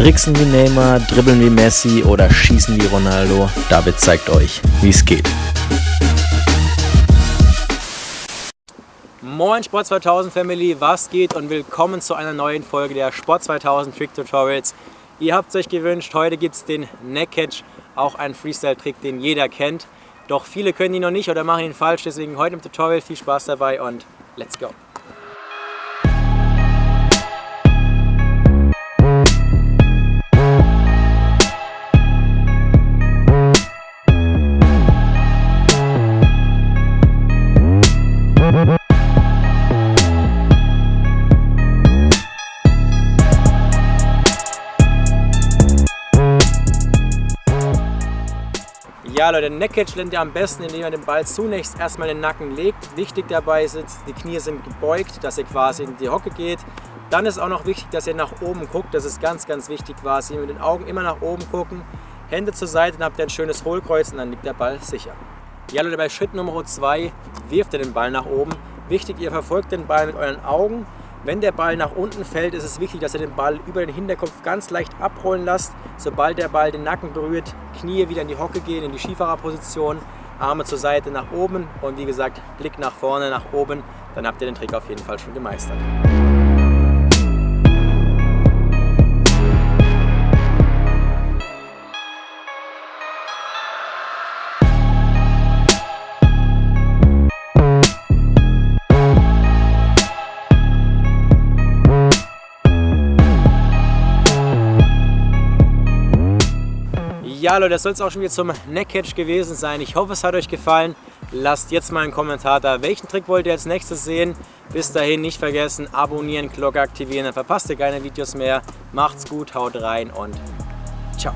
Tricksen wie Neymar, dribbeln wie Messi oder schießen wie Ronaldo? David zeigt euch, wie es geht. Moin Sport 2000 Family, was geht und willkommen zu einer neuen Folge der Sport 2000 Trick Tutorials. Ihr habt es euch gewünscht, heute gibt es den Neck Catch, auch ein Freestyle-Trick, den jeder kennt. Doch viele können ihn noch nicht oder machen ihn falsch, deswegen heute im Tutorial viel Spaß dabei und let's go! Ja Leute, Neckcatch lernt ihr am besten, indem ihr den Ball zunächst erstmal in den Nacken legt. Wichtig dabei ist, die Knie sind gebeugt, dass ihr quasi in die Hocke geht. Dann ist auch noch wichtig, dass ihr nach oben guckt. Das ist ganz, ganz wichtig quasi. Mit den Augen immer nach oben gucken. Hände zur Seite, dann habt ihr ein schönes Hohlkreuz und dann liegt der Ball sicher. Ja Leute, bei Schritt Nummer 2 wirft ihr den Ball nach oben. Wichtig, ihr verfolgt den Ball mit euren Augen wenn der Ball nach unten fällt, ist es wichtig, dass ihr den Ball über den Hinterkopf ganz leicht abrollen lasst. Sobald der Ball den Nacken berührt, Knie wieder in die Hocke gehen, in die Skifahrerposition, Arme zur Seite nach oben und wie gesagt, Blick nach vorne, nach oben. Dann habt ihr den Trick auf jeden Fall schon gemeistert. Ja Leute, das soll es auch schon wieder zum Neckcatch gewesen sein. Ich hoffe, es hat euch gefallen. Lasst jetzt mal einen Kommentar da. Welchen Trick wollt ihr als nächstes sehen? Bis dahin nicht vergessen, abonnieren, Glocke aktivieren, dann verpasst ihr keine Videos mehr. Macht's gut, haut rein und ciao.